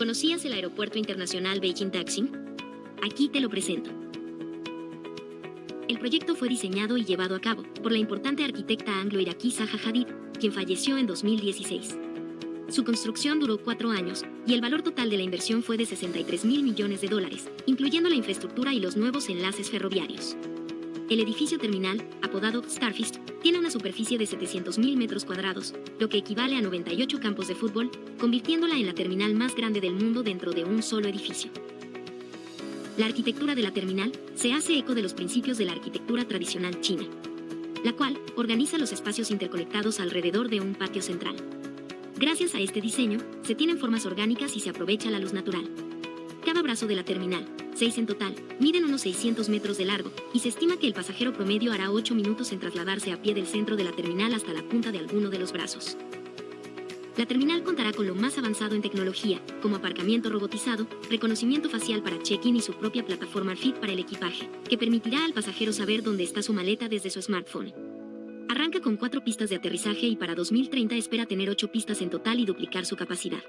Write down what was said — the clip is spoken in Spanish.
¿Conocías el Aeropuerto Internacional Beijing Daxing? Aquí te lo presento. El proyecto fue diseñado y llevado a cabo por la importante arquitecta anglo-iraquí Zaha Hadid, quien falleció en 2016. Su construcción duró cuatro años y el valor total de la inversión fue de 63 mil millones de dólares, incluyendo la infraestructura y los nuevos enlaces ferroviarios. El edificio terminal, apodado Starfist, tiene una superficie de 700.000 metros cuadrados, lo que equivale a 98 campos de fútbol, convirtiéndola en la terminal más grande del mundo dentro de un solo edificio. La arquitectura de la terminal se hace eco de los principios de la arquitectura tradicional china, la cual organiza los espacios interconectados alrededor de un patio central. Gracias a este diseño, se tienen formas orgánicas y se aprovecha la luz natural. Cada brazo de la terminal, seis en total, miden unos 600 metros de largo, y se estima que el pasajero promedio hará 8 minutos en trasladarse a pie del centro de la terminal hasta la punta de alguno de los brazos. La terminal contará con lo más avanzado en tecnología, como aparcamiento robotizado, reconocimiento facial para check-in y su propia plataforma Fit para el equipaje, que permitirá al pasajero saber dónde está su maleta desde su smartphone. Arranca con cuatro pistas de aterrizaje y para 2030 espera tener ocho pistas en total y duplicar su capacidad.